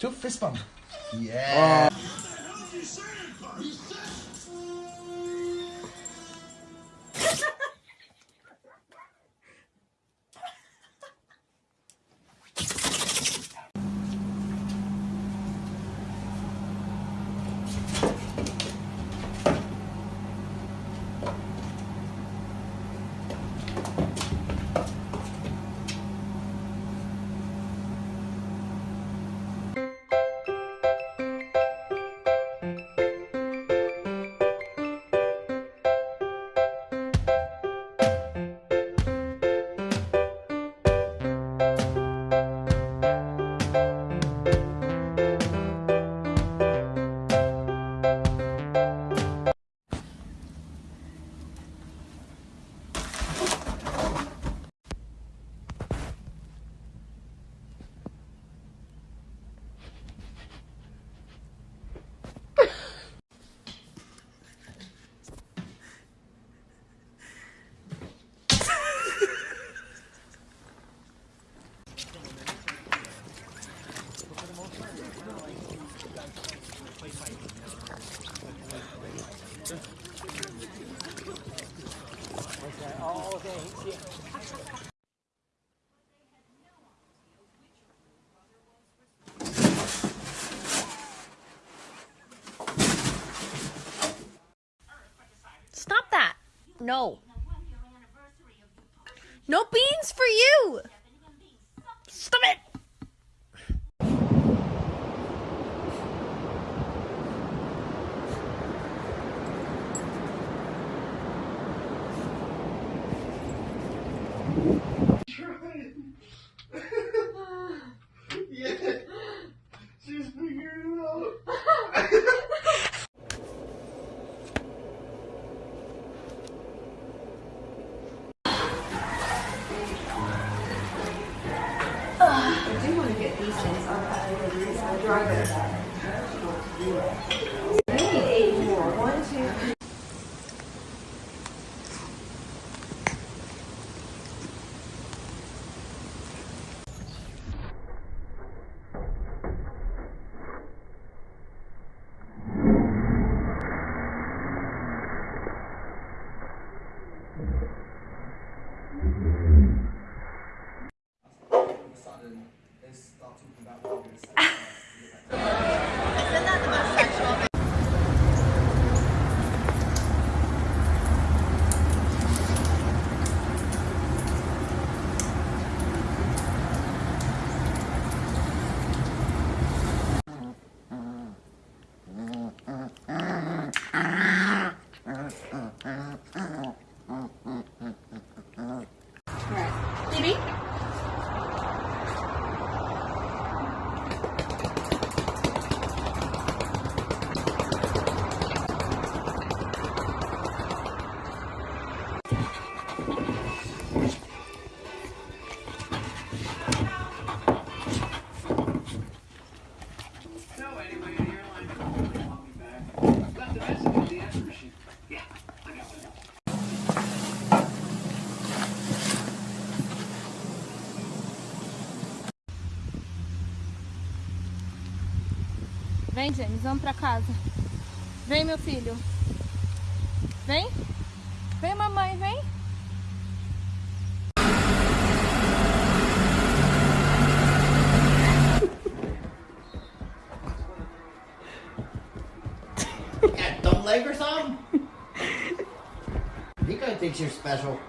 Two fist bump. Oh. Yeah. Oh. No. No beans for you! Vem, James, vamos pra casa. Vem, meu filho. Vem. Vem, mamãe, vem. got leg or something? Nico thinks you're special.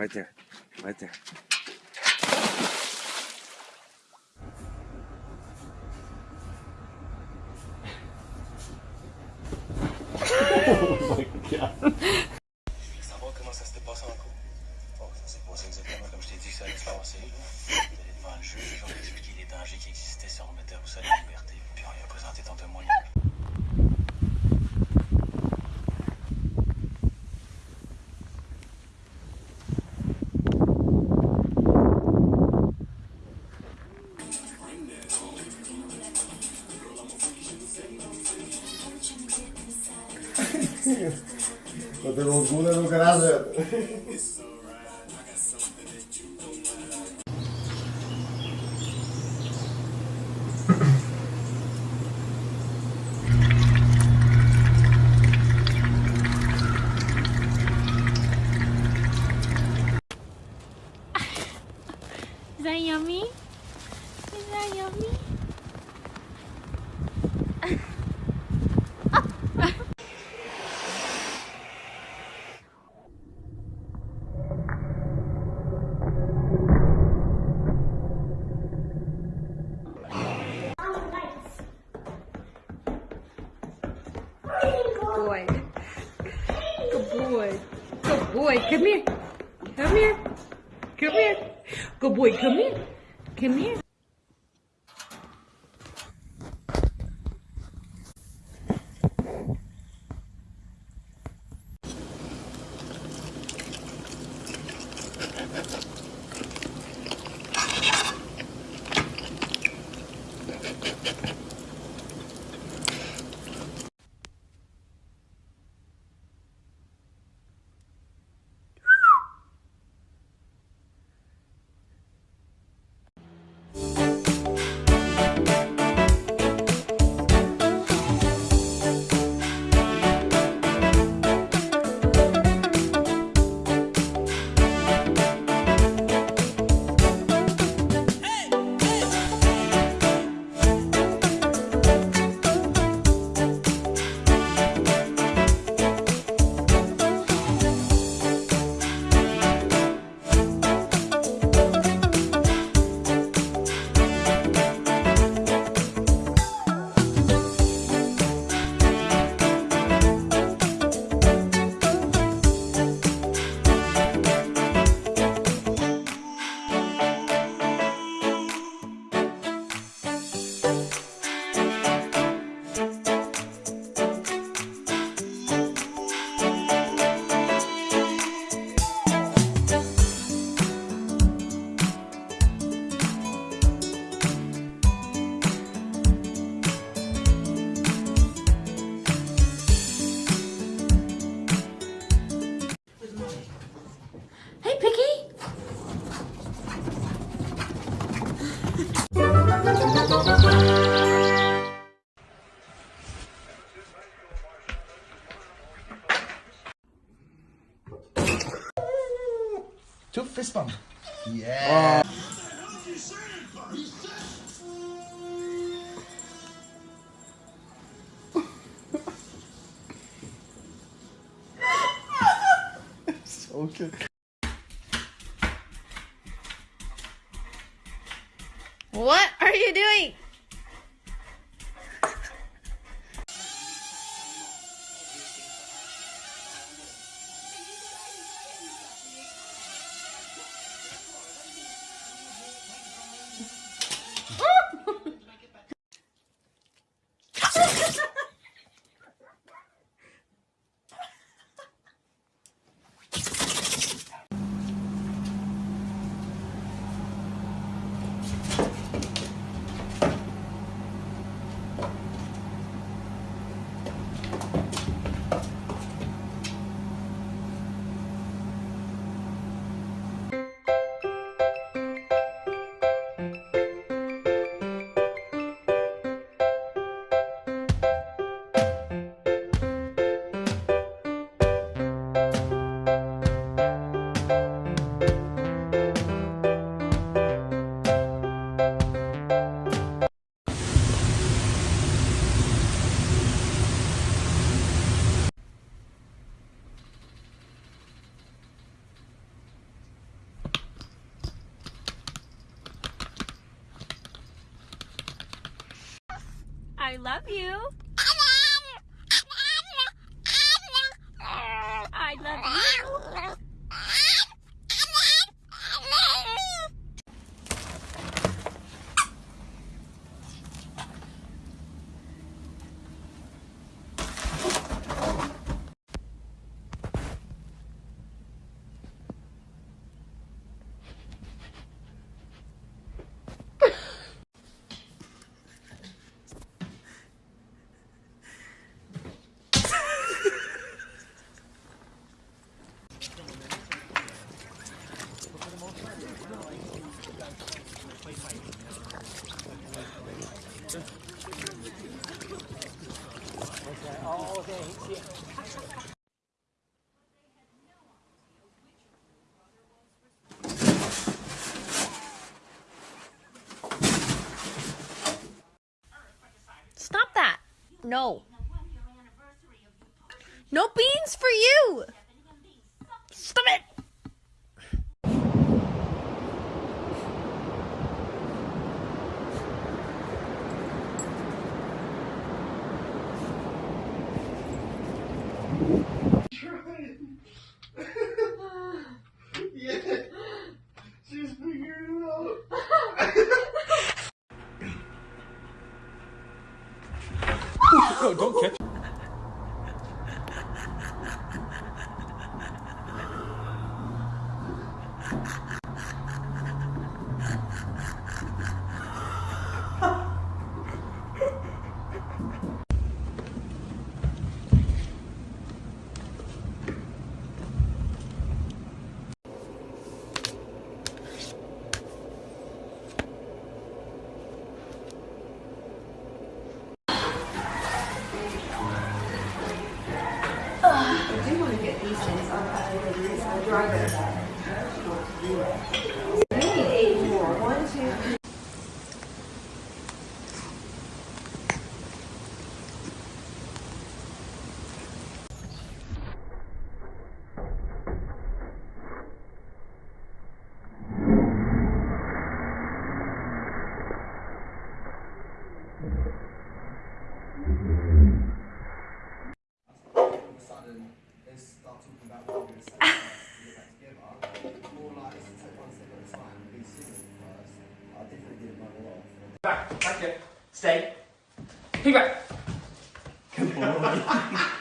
Right there. Right there. Come here. Come here. Good boy. Come here. Come here. Two fist bump. Yeah. okay. What Oh, okay. Stop that. No. No beans for you. Stop it. questions. I'll drive it. Back, back here. Stay. Keep back. Come on.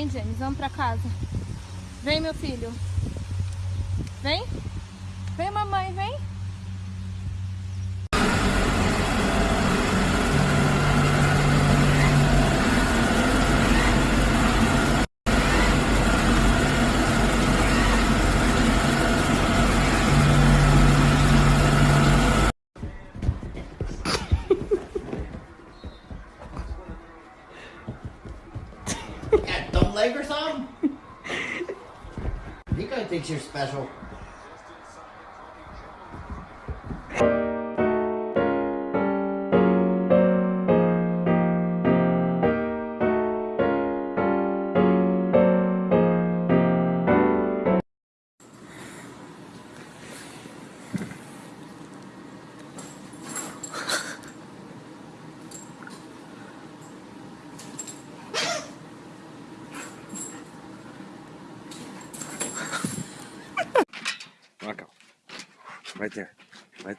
Vem, James, vamos pra casa. Vem, meu filho. Vem. Vem, mamãe, vem. your special.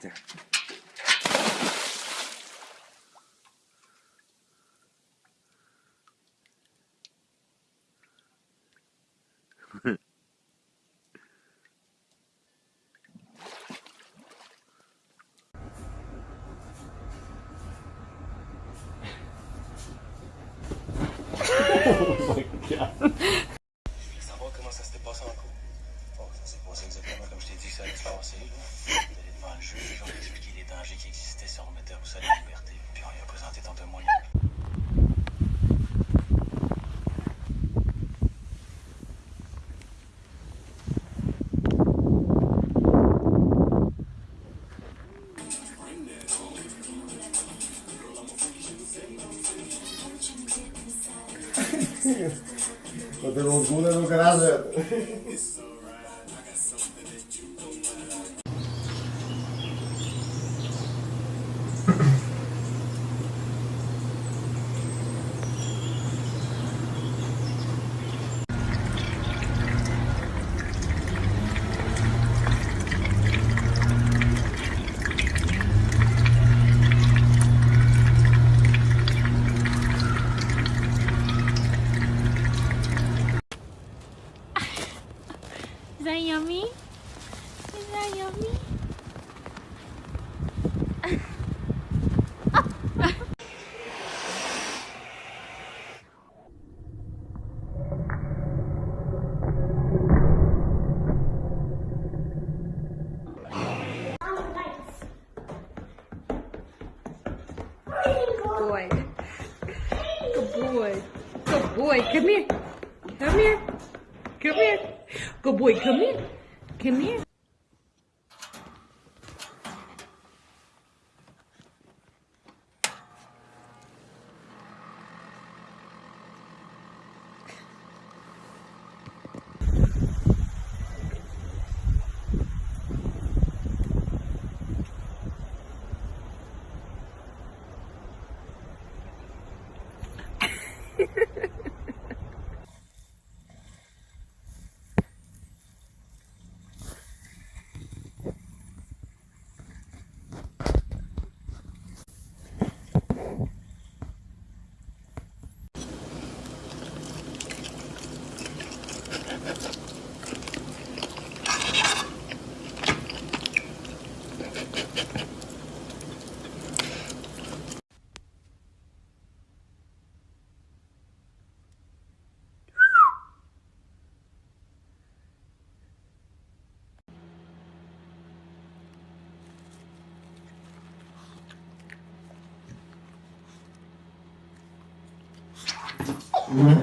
there. Quando eu loucura no caso. that yummy? Is that yummy? Good. Come here. Come here. Mm-hmm.